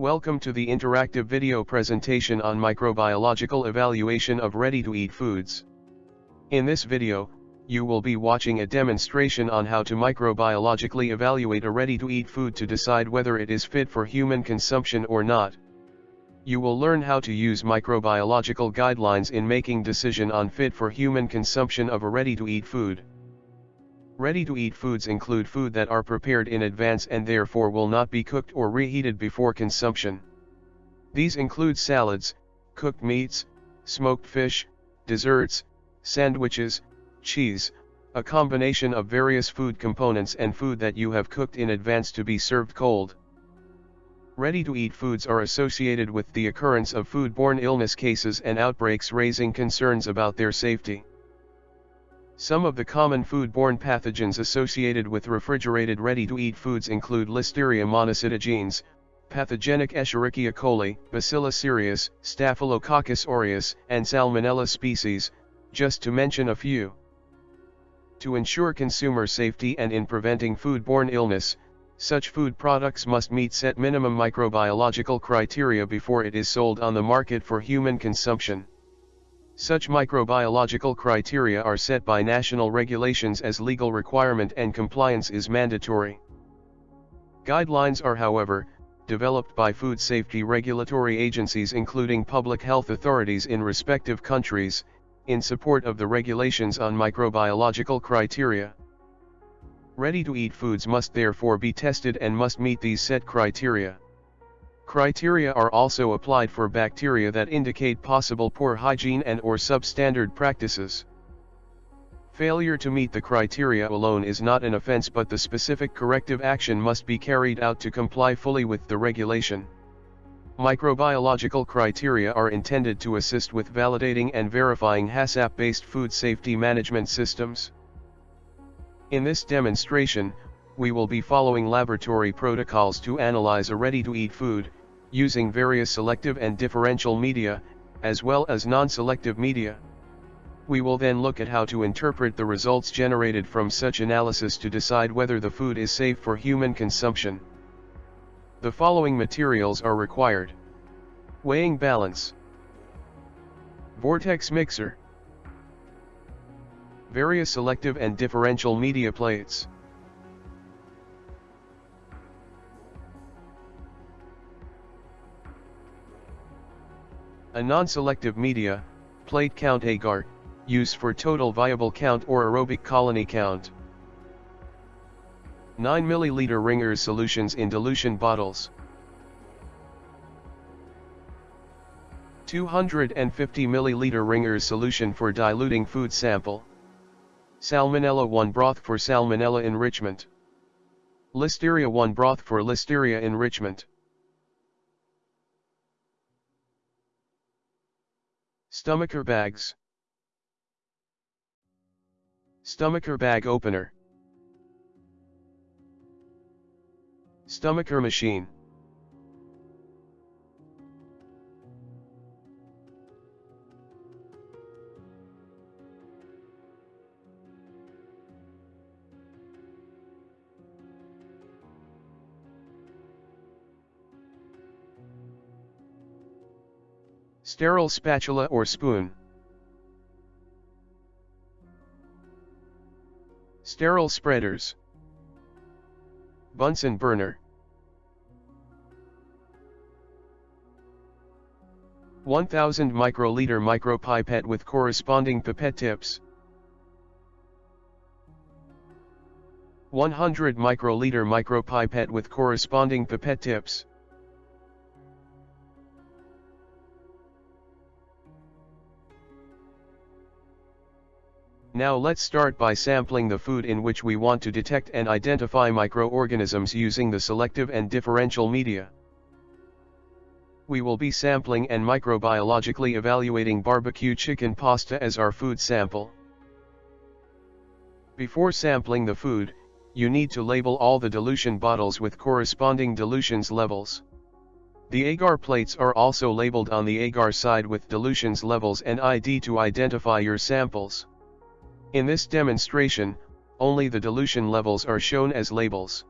Welcome to the interactive video presentation on microbiological evaluation of ready-to-eat foods. In this video, you will be watching a demonstration on how to microbiologically evaluate a ready-to-eat food to decide whether it is fit for human consumption or not. You will learn how to use microbiological guidelines in making decision on fit for human consumption of a ready-to-eat food. Ready-to-eat foods include food that are prepared in advance and therefore will not be cooked or reheated before consumption. These include salads, cooked meats, smoked fish, desserts, sandwiches, cheese, a combination of various food components and food that you have cooked in advance to be served cold. Ready-to-eat foods are associated with the occurrence of foodborne illness cases and outbreaks raising concerns about their safety. Some of the common foodborne pathogens associated with refrigerated ready-to-eat foods include Listeria monocytogenes, pathogenic Escherichia coli, Bacillus cereus, Staphylococcus aureus, and Salmonella species, just to mention a few. To ensure consumer safety and in preventing foodborne illness, such food products must meet set minimum microbiological criteria before it is sold on the market for human consumption. Such microbiological criteria are set by national regulations as legal requirement and compliance is mandatory. Guidelines are however, developed by food safety regulatory agencies including public health authorities in respective countries, in support of the regulations on microbiological criteria. Ready-to-eat foods must therefore be tested and must meet these set criteria. Criteria are also applied for bacteria that indicate possible poor hygiene and or substandard practices. Failure to meet the criteria alone is not an offense but the specific corrective action must be carried out to comply fully with the regulation. Microbiological criteria are intended to assist with validating and verifying HACCP-based food safety management systems. In this demonstration, we will be following laboratory protocols to analyze a ready-to-eat food, using various selective and differential media, as well as non-selective media. We will then look at how to interpret the results generated from such analysis to decide whether the food is safe for human consumption. The following materials are required. Weighing balance. Vortex mixer. Various selective and differential media plates. A non-selective media, plate count agar, used for total viable count or aerobic colony count. 9 ml Ringer's solutions in dilution bottles. 250 ml Ringer's solution for diluting food sample. Salmonella 1 broth for salmonella enrichment. Listeria 1 broth for listeria enrichment. Stomacher bags. Stomacher bag opener. Stomacher machine. Sterile spatula or spoon. Sterile spreaders. Bunsen burner. 1000 microliter micropipette with corresponding pipette tips. 100 microliter micropipette with corresponding pipette tips. Now let's start by sampling the food in which we want to detect and identify microorganisms using the selective and differential media. We will be sampling and microbiologically evaluating barbecue chicken pasta as our food sample. Before sampling the food, you need to label all the dilution bottles with corresponding dilutions levels. The agar plates are also labeled on the agar side with dilutions levels and ID to identify your samples. In this demonstration, only the dilution levels are shown as labels.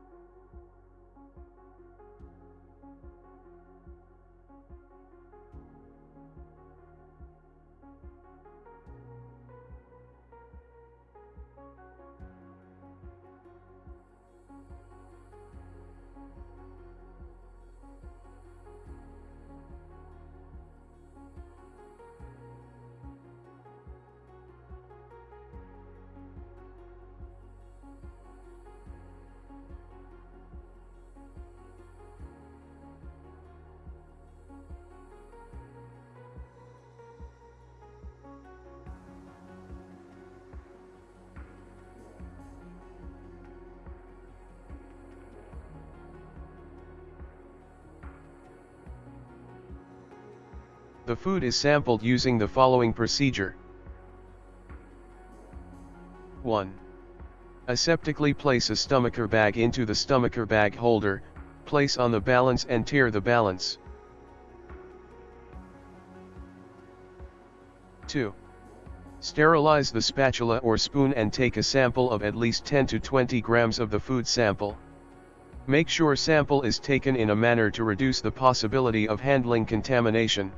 The food is sampled using the following procedure. 1. Aseptically place a stomacher bag into the stomacher bag holder, place on the balance and tare the balance. 2. Sterilize the spatula or spoon and take a sample of at least 10 to 20 grams of the food sample. Make sure sample is taken in a manner to reduce the possibility of handling contamination.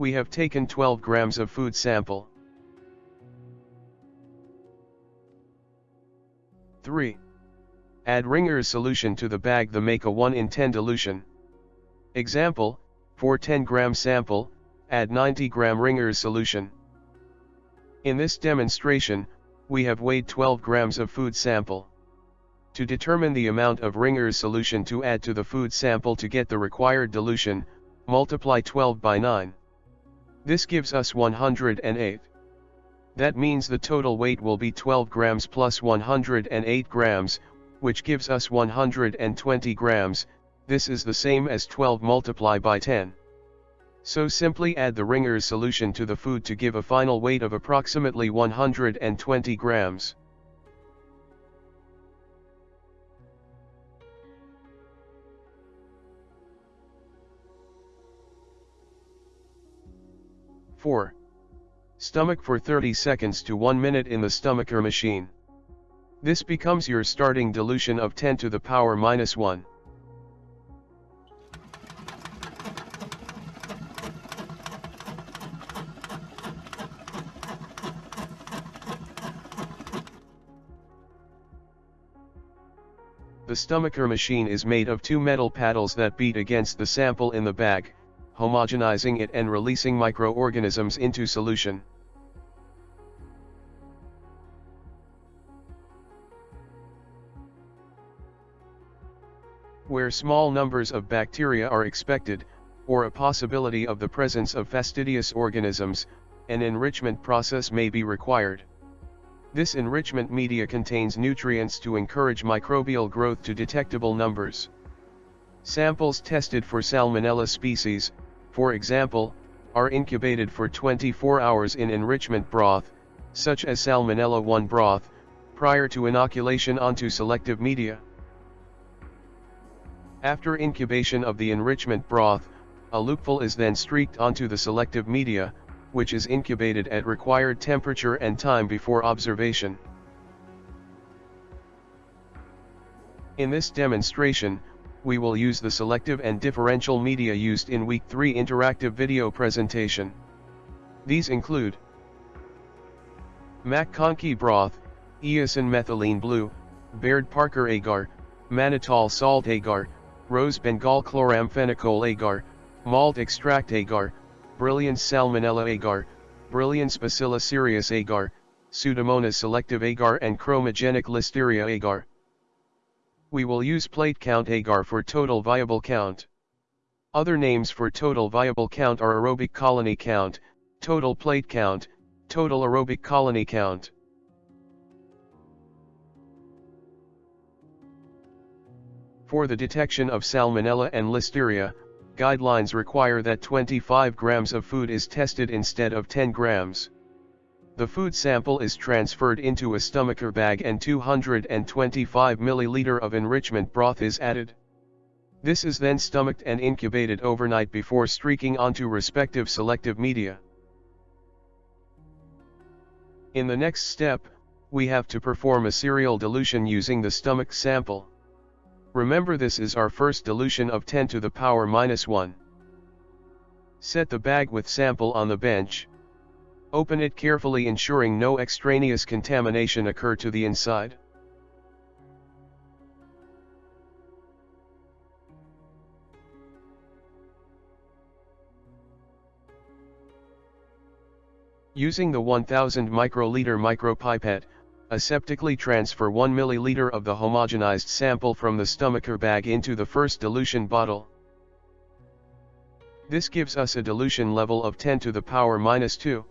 We have taken 12 grams of food sample. 3. Add Ringer's solution to the bag the make a 1 in 10 dilution. Example, for 10 gram sample, add 90 gram Ringer's solution. In this demonstration, we have weighed 12 grams of food sample. To determine the amount of Ringer's solution to add to the food sample to get the required dilution, multiply 12 by 9. This gives us 108. That means the total weight will be 12 grams plus 108 grams, which gives us 120 grams, this is the same as 12 multiply by 10. So simply add the Ringer's solution to the food to give a final weight of approximately 120 grams. 4. Stomach for 30 seconds to 1 minute in the stomacher machine. This becomes your starting dilution of 10 to the power minus 1. The stomacher machine is made of two metal paddles that beat against the sample in the bag, homogenizing it and releasing microorganisms into solution. Where small numbers of bacteria are expected, or a possibility of the presence of fastidious organisms, an enrichment process may be required. This enrichment media contains nutrients to encourage microbial growth to detectable numbers. Samples tested for Salmonella species, for example, are incubated for 24 hours in enrichment broth, such as Salmonella 1 broth, prior to inoculation onto selective media. After incubation of the enrichment broth, a loopful is then streaked onto the selective media, which is incubated at required temperature and time before observation. In this demonstration, we will use the selective and differential media used in Week 3 interactive video presentation. These include MacConkey broth, Eosin methylene blue, Baird Parker agar, mannitol salt agar, rose Bengal chloramphenicol agar, malt extract agar, Brilliance salmonella agar, Brilliance bacillus cereus agar, Pseudomonas selective agar and chromogenic listeria agar. We will use plate count agar for total viable count. Other names for total viable count are aerobic colony count, total plate count, total aerobic colony count. For the detection of Salmonella and Listeria, guidelines require that 25 grams of food is tested instead of 10 grams. The food sample is transferred into a stomacher bag and 225 ml of enrichment broth is added. This is then stomached and incubated overnight before streaking onto respective selective media. In the next step, we have to perform a serial dilution using the stomach sample. Remember this is our first dilution of 10 to the power minus 1. Set the bag with sample on the bench. Open it carefully ensuring no extraneous contamination occur to the inside. Using the 1000 microliter micropipette, aseptically transfer 1 milliliter of the homogenized sample from the stomacher bag into the first dilution bottle. This gives us a dilution level of 10 to the power minus 2.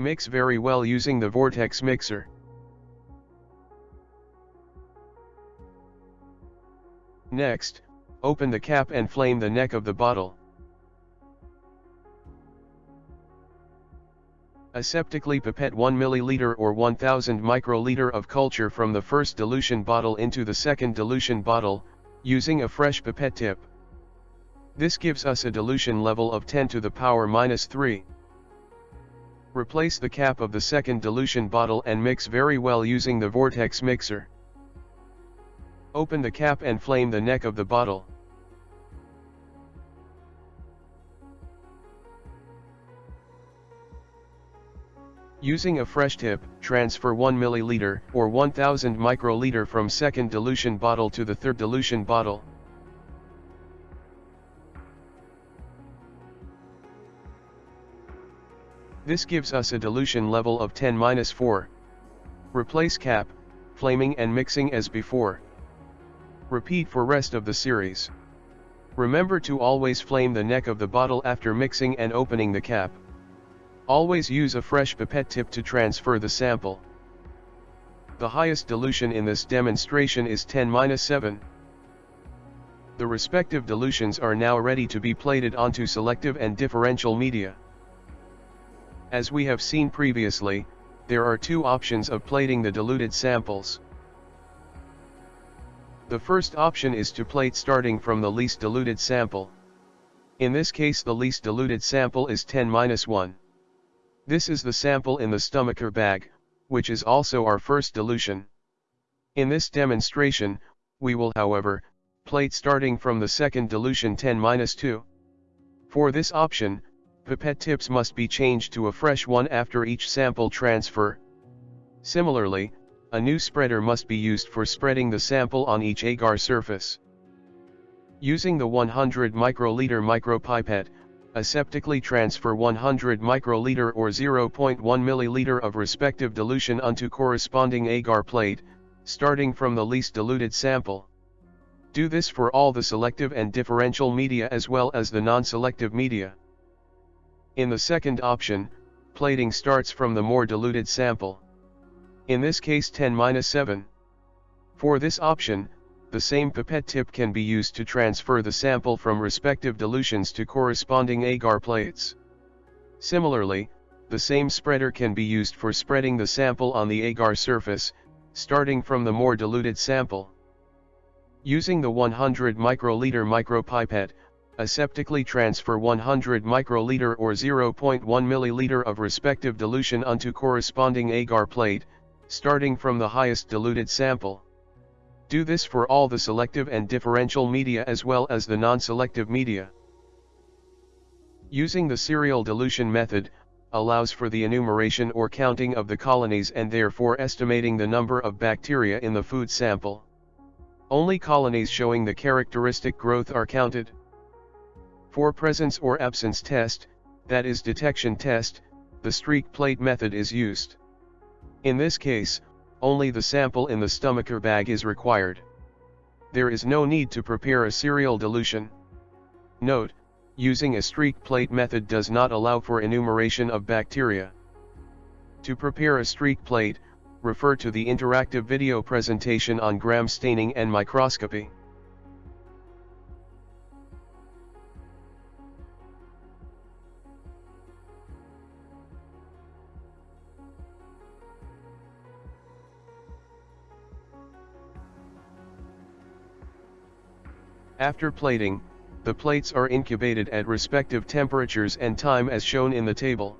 Mix very well using the vortex mixer. Next, open the cap and flame the neck of the bottle. Aseptically pipette 1 ml or 1000 microliter of culture from the first dilution bottle into the second dilution bottle, using a fresh pipette tip. This gives us a dilution level of 10 to the power minus 3. Replace the cap of the second dilution bottle and mix very well using the vortex mixer. Open the cap and flame the neck of the bottle. Using a fresh tip, transfer 1 ml or 1000 microliter from second dilution bottle to the third dilution bottle. This gives us a dilution level of 10-4. Replace cap, flaming and mixing as before. Repeat for rest of the series. Remember to always flame the neck of the bottle after mixing and opening the cap. Always use a fresh pipette tip to transfer the sample. The highest dilution in this demonstration is 10-7. The respective dilutions are now ready to be plated onto selective and differential media. As we have seen previously, there are two options of plating the diluted samples. The first option is to plate starting from the least diluted sample. In this case the least diluted sample is 10-1. This is the sample in the stomacher bag, which is also our first dilution. In this demonstration, we will however, plate starting from the second dilution 10-2. For this option, pipette tips must be changed to a fresh one after each sample transfer. Similarly, a new spreader must be used for spreading the sample on each agar surface. Using the 100 microliter micropipette, aseptically transfer 100 microliter or 0.1 milliliter of respective dilution onto corresponding agar plate, starting from the least diluted sample. Do this for all the selective and differential media as well as the non-selective media. In the second option, plating starts from the more diluted sample in this case 10-7. For this option, the same pipette tip can be used to transfer the sample from respective dilutions to corresponding agar plates. Similarly, the same spreader can be used for spreading the sample on the agar surface, starting from the more diluted sample. Using the 100 microliter micropipette, aseptically transfer 100 microliter or 0.1 milliliter of respective dilution onto corresponding agar plate, starting from the highest diluted sample. Do this for all the selective and differential media as well as the non-selective media. Using the serial dilution method, allows for the enumeration or counting of the colonies and therefore estimating the number of bacteria in the food sample. Only colonies showing the characteristic growth are counted. For presence or absence test, that is detection test, the streak plate method is used. In this case, only the sample in the stomacher bag is required. There is no need to prepare a serial dilution. Note, using a streak plate method does not allow for enumeration of bacteria. To prepare a streak plate, refer to the interactive video presentation on gram staining and microscopy. After plating, the plates are incubated at respective temperatures and time as shown in the table.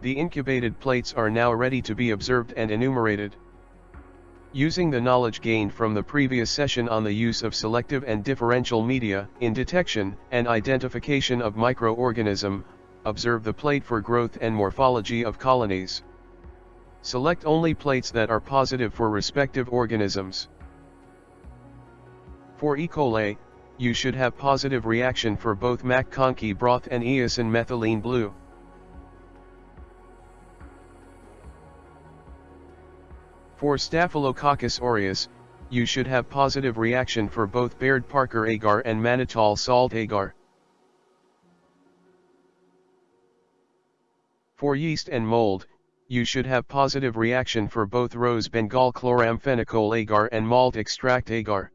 The incubated plates are now ready to be observed and enumerated. Using the knowledge gained from the previous session on the use of selective and differential media in detection and identification of microorganism, observe the plate for growth and morphology of colonies. Select only plates that are positive for respective organisms. For E. coli, you should have positive reaction for both MacConkey broth and eosin methylene blue. For Staphylococcus aureus, you should have positive reaction for both Baird Parker agar and mannitol salt agar. For yeast and mold, you should have positive reaction for both rose Bengal chloramphenicol agar and malt extract agar.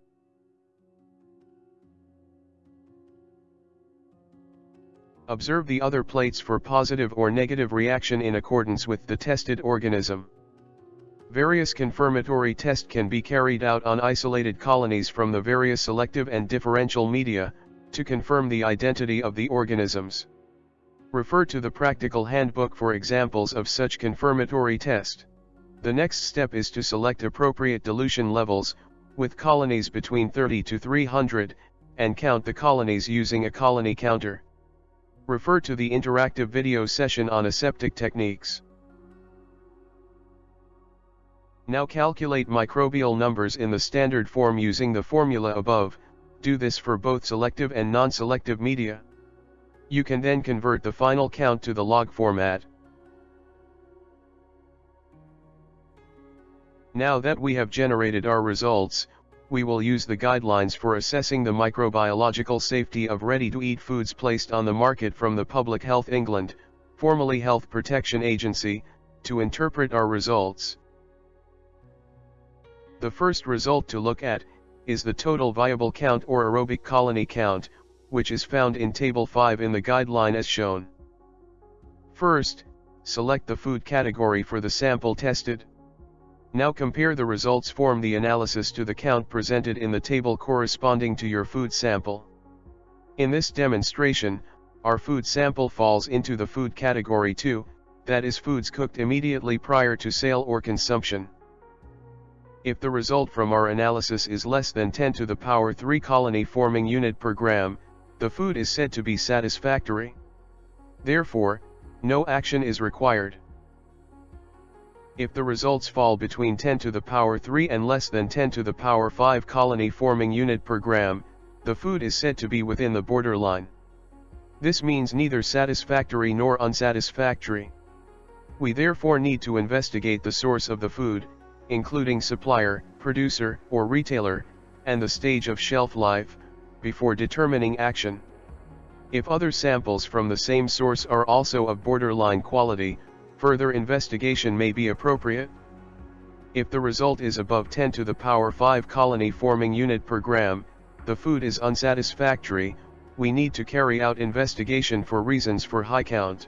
Observe the other plates for positive or negative reaction in accordance with the tested organism. Various confirmatory tests can be carried out on isolated colonies from the various selective and differential media, to confirm the identity of the organisms. Refer to the practical handbook for examples of such confirmatory test. The next step is to select appropriate dilution levels, with colonies between 30 to 300, and count the colonies using a colony counter. Refer to the interactive video session on aseptic techniques. Now calculate microbial numbers in the standard form using the formula above, do this for both selective and non-selective media. You can then convert the final count to the log format. Now that we have generated our results, we will use the guidelines for assessing the microbiological safety of ready-to-eat foods placed on the market from the Public Health England, formerly Health Protection Agency, to interpret our results. The first result to look at, is the total viable count or aerobic colony count, which is found in Table 5 in the guideline as shown. First, select the food category for the sample tested. Now compare the results form the analysis to the count presented in the table corresponding to your food sample. In this demonstration, our food sample falls into the food category 2, that is foods cooked immediately prior to sale or consumption. If the result from our analysis is less than 10 to the power 3 colony forming unit per gram, the food is said to be satisfactory. Therefore, no action is required. If the results fall between 10 to the power 3 and less than 10 to the power 5 colony forming unit per gram, the food is said to be within the borderline. This means neither satisfactory nor unsatisfactory. We therefore need to investigate the source of the food, including supplier, producer, or retailer, and the stage of shelf life, before determining action. If other samples from the same source are also of borderline quality, further investigation may be appropriate. If the result is above 10 to the power 5 colony forming unit per gram, the food is unsatisfactory, we need to carry out investigation for reasons for high count.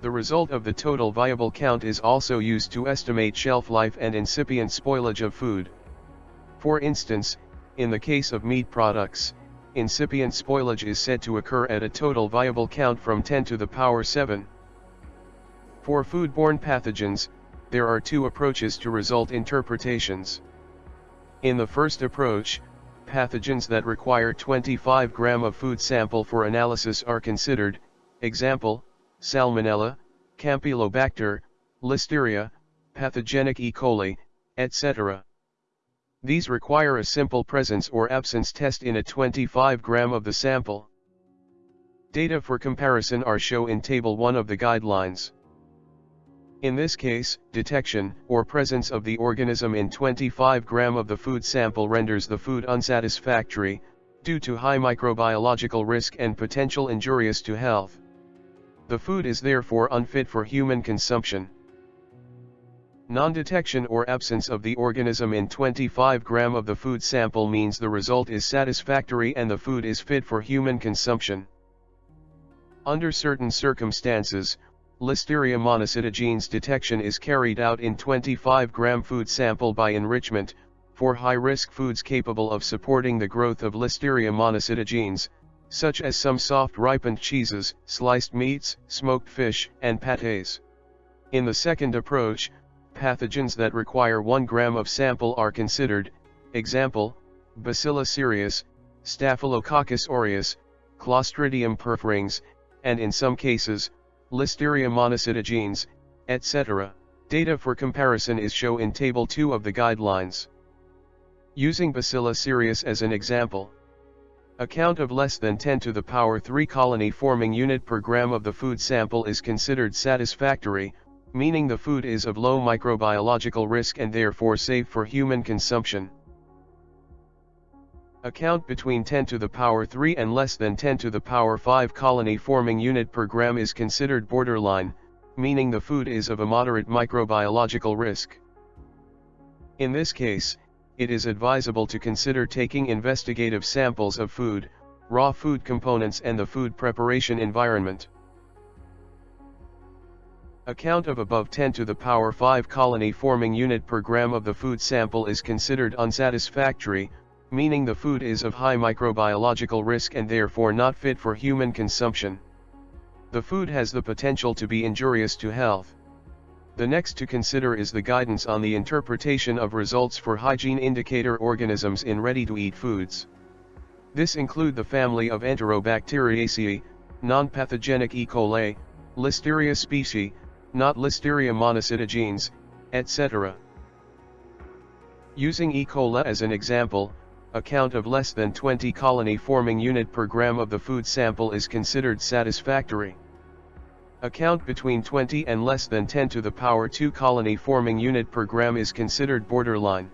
The result of the total viable count is also used to estimate shelf life and incipient spoilage of food. For instance, in the case of meat products, incipient spoilage is said to occur at a total viable count from 10 to the power 7. For foodborne pathogens, there are two approaches to result interpretations. In the first approach, pathogens that require 25 gram of food sample for analysis are considered, example, Salmonella, Campylobacter, Listeria, pathogenic E. coli, etc. These require a simple presence or absence test in a 25 gram of the sample. Data for comparison are shown in Table 1 of the guidelines. In this case, detection or presence of the organism in 25 gram of the food sample renders the food unsatisfactory, due to high microbiological risk and potential injurious to health. The food is therefore unfit for human consumption. Non-detection or absence of the organism in 25 gram of the food sample means the result is satisfactory and the food is fit for human consumption. Under certain circumstances, Listeria monocytogenes detection is carried out in 25 gram food sample by enrichment, for high-risk foods capable of supporting the growth of Listeria monocytogenes, such as some soft ripened cheeses, sliced meats, smoked fish, and pâtés. In the second approach, pathogens that require 1 gram of sample are considered, example, Bacillus cereus, Staphylococcus aureus, Clostridium perfringens, and in some cases, Listeria monocytogenes, etc. Data for comparison is shown in Table 2 of the guidelines. Using Bacillus cereus as an example. A count of less than 10 to the power 3 colony forming unit per gram of the food sample is considered satisfactory, meaning the food is of low microbiological risk and therefore safe for human consumption. A count between 10 to the power 3 and less than 10 to the power 5 colony forming unit per gram is considered borderline, meaning the food is of a moderate microbiological risk. In this case, it is advisable to consider taking investigative samples of food, raw food components and the food preparation environment. A count of above 10 to the power 5 colony forming unit per gram of the food sample is considered unsatisfactory, meaning the food is of high microbiological risk and therefore not fit for human consumption. The food has the potential to be injurious to health. The next to consider is the guidance on the interpretation of results for hygiene indicator organisms in ready-to-eat foods. This include the family of Enterobacteriaceae, non-pathogenic E. coli, Listeria species, not Listeria monocytogenes, etc. Using E. coli as an example, a count of less than 20 colony forming unit per gram of the food sample is considered satisfactory. A count between 20 and less than 10 to the power 2 colony forming unit per gram is considered borderline.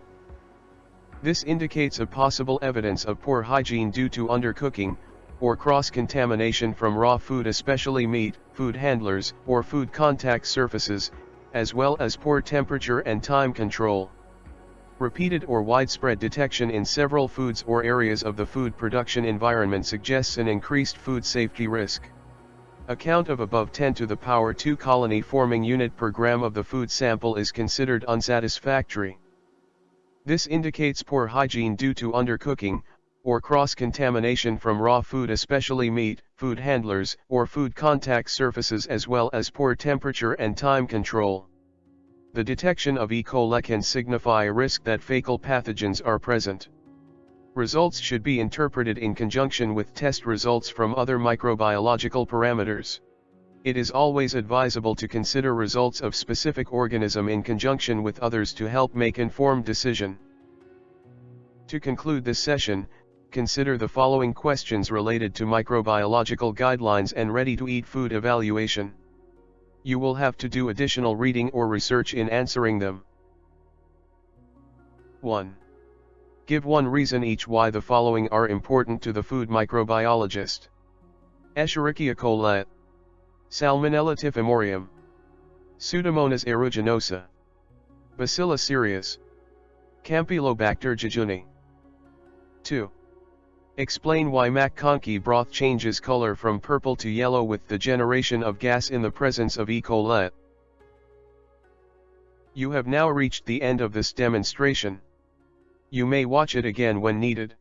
This indicates a possible evidence of poor hygiene due to undercooking, or cross-contamination from raw food especially meat, food handlers, or food contact surfaces, as well as poor temperature and time control. Repeated or widespread detection in several foods or areas of the food production environment suggests an increased food safety risk. A count of above 10 to the power 2 colony forming unit per gram of the food sample is considered unsatisfactory. This indicates poor hygiene due to undercooking, or cross-contamination from raw food especially meat, food handlers, or food contact surfaces as well as poor temperature and time control. The detection of E. coli can signify a risk that fecal pathogens are present. Results should be interpreted in conjunction with test results from other microbiological parameters. It is always advisable to consider results of specific organism in conjunction with others to help make informed decision. To conclude this session, consider the following questions related to microbiological guidelines and ready-to-eat food evaluation. You will have to do additional reading or research in answering them. 1. Give one reason each why the following are important to the food microbiologist. Escherichia coli. Salmonella typhimurium. Pseudomonas aeruginosa. Bacillus cereus. Campylobacter jejuni. 2. Explain why MacConkey broth changes color from purple to yellow with the generation of gas in the presence of E. coli. You have now reached the end of this demonstration. You may watch it again when needed.